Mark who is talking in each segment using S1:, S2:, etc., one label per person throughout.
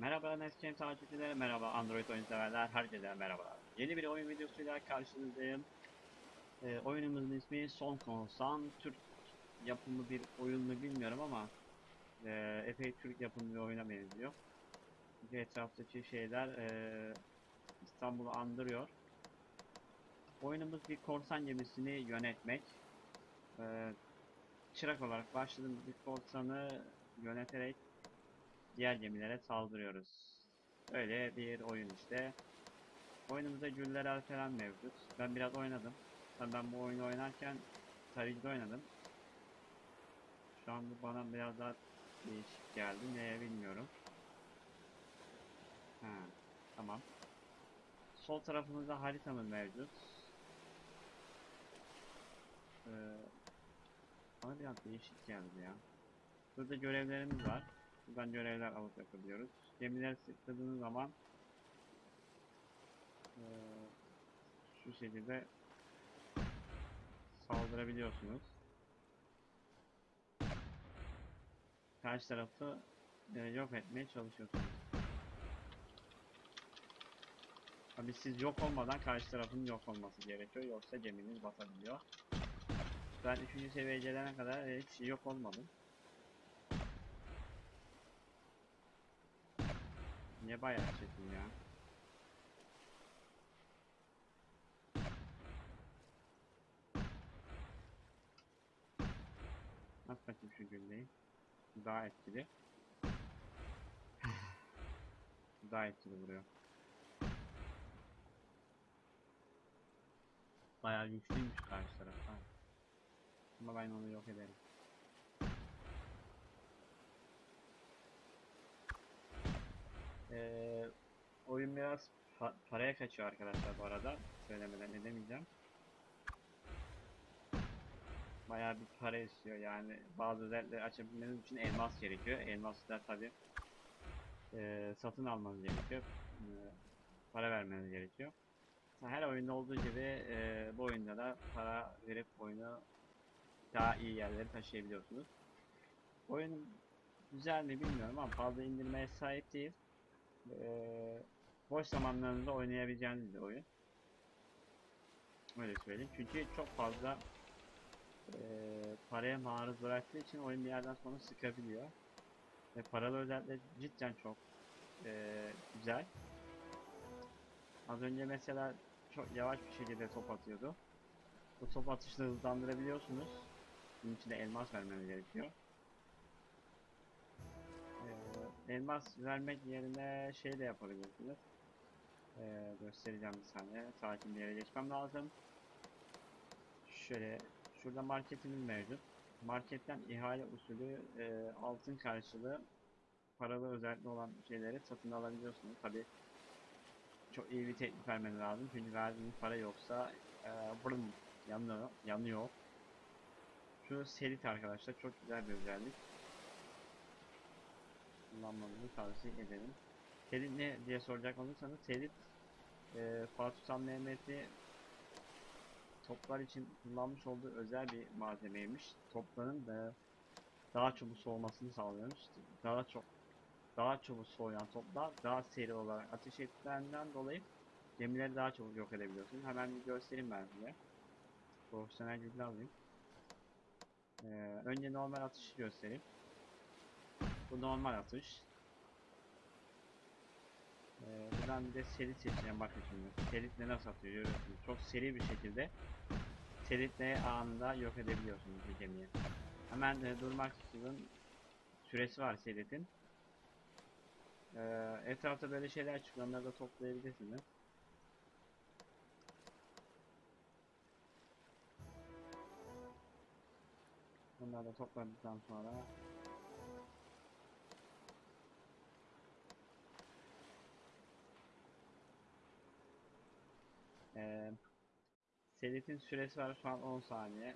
S1: Merhaba Nesken takipçileri, merhaba Android oyun severler, herkese merhaba. Yeni bir oyun videosuyla karşınızdayım. Ee, oyunumuzun ismi Son Konsan. Türk yapımı bir oyun mu bilmiyorum ama e, epey Türk yapımı bir oyuna benziyor. Çünkü etraftaki şeyler e, İstanbul'u andırıyor. Oyunumuz bir korsan gemisini yönetmek. E, çırak olarak başladığımız bir korsanı yöneterek diğer gemilere saldırıyoruz. Öyle bir oyun işte. Oyunumuzda güller falan mevcut. Ben biraz oynadım. Tabii ben bu oyunu oynarken tarihte oynadım. Şu an bu bana biraz daha değişik geldi. Neye bilmiyorum. Ha, tamam. Sol tarafımızda haritamız mevcut. Ee, bana biraz değişik geldi ya. Burada görevlerimiz var. Buradan görevler alıp yapabiliyoruz. Gemiler sıkladığınız zaman eee, şu şekilde saldırabiliyorsunuz. Karşı tarafı eee, yok etmeye çalışıyorsunuz. Tabii siz yok olmadan karşı tarafın yok olması gerekiyor yoksa geminiz batabiliyor. Ben 3. seviyeye gelene kadar e, hiç yok olmadım. Niye bayağı çekim ya? At bakayım şu gülleyi. Daha etkili. Daha etkili vuruyor. Bayağı güçlüymüş karşı taraf. ha. Ama ben onu yok ederim. Ee, oyun biraz pa- paraya kaçıyor arkadaşlar bu arada. Söylemeden edemeyeceğim. Bayağı bir para istiyor yani. Bazı özellikleri açabilmeniz için elmas gerekiyor. Elmaslar tabi e, satın almanız gerekiyor. E, para vermeniz gerekiyor. Her oyunda olduğu gibi e, bu oyunda da para verip oyunu daha iyi yerlere taşıyabiliyorsunuz. Oyun güzel mi bilmiyorum ama fazla indirmeye sahip değil. Ee, boş zamanlarınızda oynayabileceğiniz bir oyun. Öyle söyleyeyim. Çünkü çok fazla e, paraya maruz bıraktığı için oyun bir yerden sonra sıkabiliyor. Ve paralı özellikle cidden çok e, güzel. Az önce mesela çok yavaş bir şekilde top atıyordu. Bu top atışını hızlandırabiliyorsunuz. Bunun için de elmas vermeniz gerekiyor. Elmas vermek yerine şey de yapabilirsiniz. Ee, göstereceğim bir saniye. Sakin bir yere geçmem lazım. Şöyle, şurada marketimiz mevcut. Marketten ihale usulü e, altın karşılığı paralı özellikle olan şeyleri satın alabiliyorsunuz. Tabi çok iyi bir teklif vermeniz lazım. Çünkü verdiğiniz para yoksa e, brım, yanıyor, yanıyor. Şu serit arkadaşlar çok güzel bir özellik kullanmanızı tavsiye ederim. Terit ne diye soracak olursanız terit e, Fatih Sultan Mehmet'i toplar için kullanmış olduğu özel bir malzemeymiş. Topların da daha çabuk soğumasını sağlıyormuş. Daha çok daha çabuk soğuyan toplar daha seri olarak ateş ettiklerinden dolayı gemileri daha çabuk yok edebiliyorsunuz. Hemen bir göstereyim ben size. Profesyonel gücünü alayım. Ee, önce normal atışı göstereyim. Bu normal atış. Ee, buradan bir de seri seçeceğim bakın şimdi. Seritle nasıl atıyor görüyorsunuz. Çok seri bir şekilde seritle anında yok edebiliyorsunuz bir gemiyi. Hemen e, durmak istiyorum. Süresi var seritin. Ee, etrafta böyle şeyler çıkıyor. Onları da toplayabilirsiniz. Bunları da topladıktan sonra Ee, Selitin süresi var şu an 10 saniye.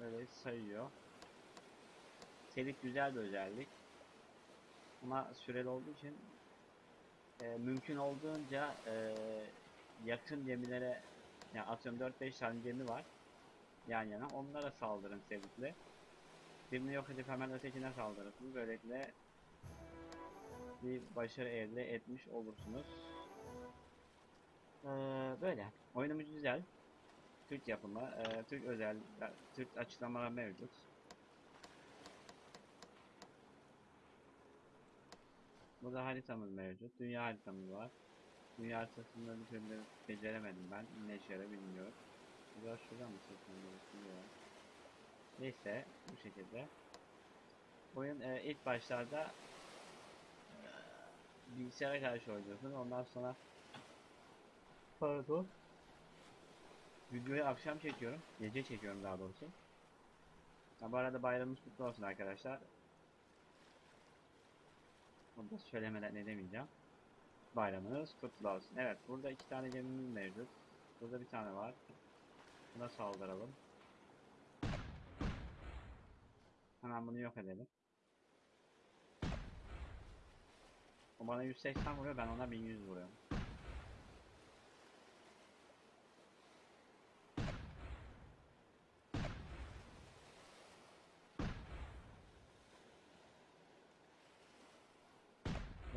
S1: Öyle sayıyor. Selit güzel bir özellik. Ama süreli olduğu için e, mümkün olduğunca e, yakın gemilere yani atıyorum 4-5 tane gemi var yan yana onlara saldırın Selit'le. Birini yok edip hemen ötekine saldırırsınız. Böylelikle bir başarı elde etmiş olursunuz. Ee, böyle. Oyunumuz güzel. Türk yapımı, e, Türk özel, Türk açıklamalar mevcut. Burada haritamız mevcut. Dünya haritamız var. Dünya haritasında bir türlü beceremedim ben. Ne işe bilmiyorum. Biraz şuradan mı seçmem? Neyse bu şekilde. Oyun e, ilk başlarda e, bilgisayara karşı oynuyorsun. Ondan sonra pardon videoyu akşam çekiyorum. Gece çekiyorum daha doğrusu. Ha, bu arada bayramımız kutlu olsun arkadaşlar. Onu da söylemeden edemeyeceğim. Bayramınız kutlu olsun. Evet burada iki tane gemimiz mevcut. Burada bir tane var. Buna saldıralım. Hemen bunu yok edelim. O bana 180 vuruyor ben ona 1100 vuruyorum.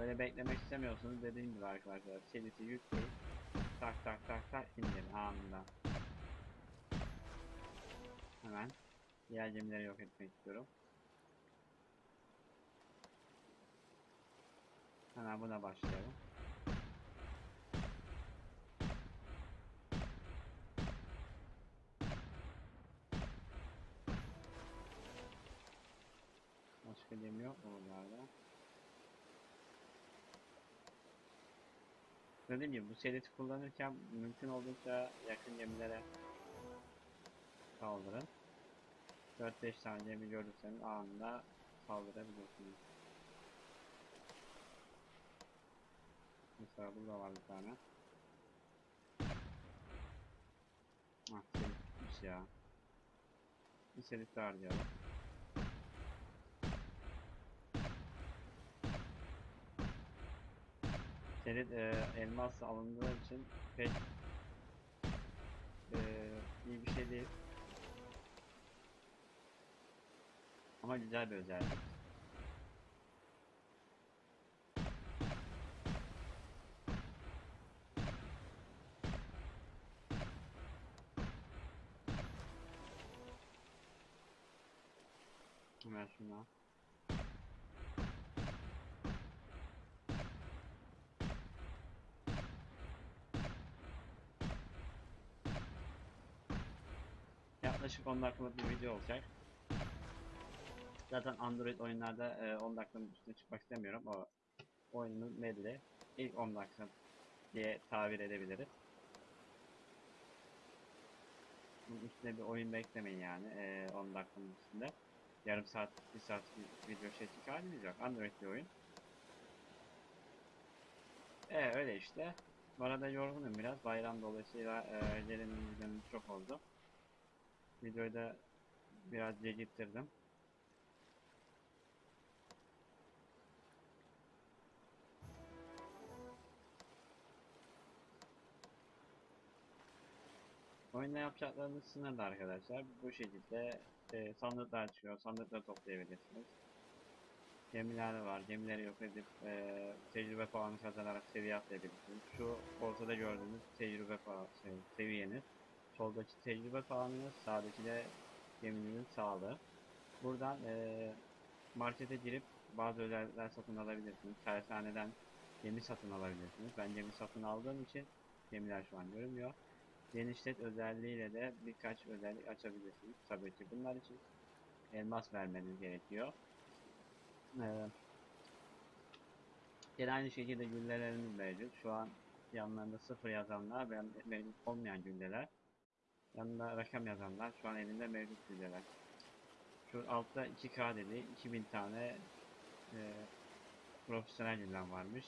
S1: Böyle beklemek istemiyorsunuz dediğim gibi arkadaşlar. Seliti yükleyip tak tak tak tak indirin anında. Hemen diğer gemileri yok etmek istiyorum. Hemen buna başlayalım. Başka gemi yok mu buralarda? Dediğim gibi bu seliti kullanırken mümkün olduğunca yakın gemilere saldırın. 4-5 tane gemi görürseniz anında saldırabilirsiniz. Mesela burada var bir tane. Ah selit bitmiş ya. Bir daha harcayalım. Selit e, elmas alındığı için pek e, iyi bir şey değil. Ama güzel bir özellik. Hemen şuna. Yaklaşık 10 dakikalık bir video olacak. Zaten Android oyunlarda e, 10 dakikanın üstüne çıkmak istemiyorum. O oyunun belli. İlk 10 dakika diye tabir edebiliriz. Bunun üstüne bir oyun beklemeyin yani e, 10 dakikanın üstünde. Yarım saat, bir saat bir video çekecek halimiz yok. Android bir oyun. E öyle işte. Bu arada yorgunum biraz. Bayram dolayısıyla e, gelenin çok oldu. Videoyu da biraz geciktirdim. Oyunda yapacaklarınız sınırlı arkadaşlar. Bu şekilde e, sandıklar çıkıyor. Sandıkları toplayabilirsiniz. Gemiler var. Gemileri yok edip e, tecrübe puanı kazanarak seviye atlayabilirsiniz. Şu ortada gördüğünüz tecrübe puanı şey, seviyeniz. Soldaki tecrübe puanınız, sağdaki de geminizin sağlığı. Buradan e, markete girip bazı özellikler satın alabilirsiniz. Tersaneden gemi satın alabilirsiniz. Ben gemi satın aldığım için gemiler şu an görünmüyor. Genişlet özelliğiyle de birkaç özellik açabilirsiniz. Tabii ki bunlar için elmas vermeniz gerekiyor. Ee, yine aynı şekilde güllelerimiz mevcut. Şu an yanlarında sıfır yazanlar ve mevcut olmayan gülleler. Yanında rakam yazanlar şu an elinde mevcut gülleler. Şu altta 2K dedi. 2000 tane e, profesyonel güllem varmış.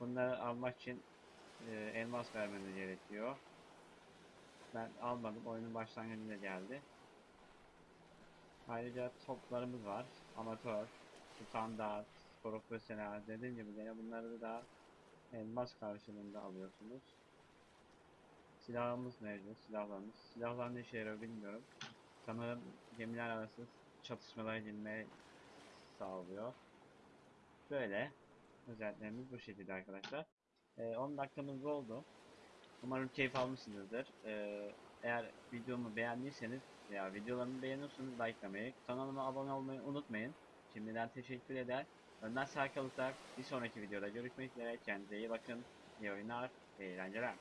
S1: Bunları almak için e, elmas vermeniz gerekiyor. Ben almadım. Oyunun başlangıcında geldi. Ayrıca toplarımız var. Amatör, standart, profesyonel. Dediğim gibi yine bunları da elmas karşılığında alıyorsunuz. Silahımız mevcut. Silahlarımız. Silahlar ne işe yarıyor bilmiyorum. Sanırım gemiler arası çatışmalara girmeyi sağlıyor. Böyle. özelliklerimiz bu şekilde arkadaşlar. Ee, 10 dakikamız oldu. Umarım keyif almışsınızdır. Ee, eğer videomu beğendiyseniz veya videolarımı beğeniyorsanız likelamayı, kanalıma abone olmayı unutmayın. Şimdiden teşekkür eder. Önden sağ kalırsak bir sonraki videoda görüşmek üzere. Kendinize iyi bakın. İyi oyunlar, eğlenceler.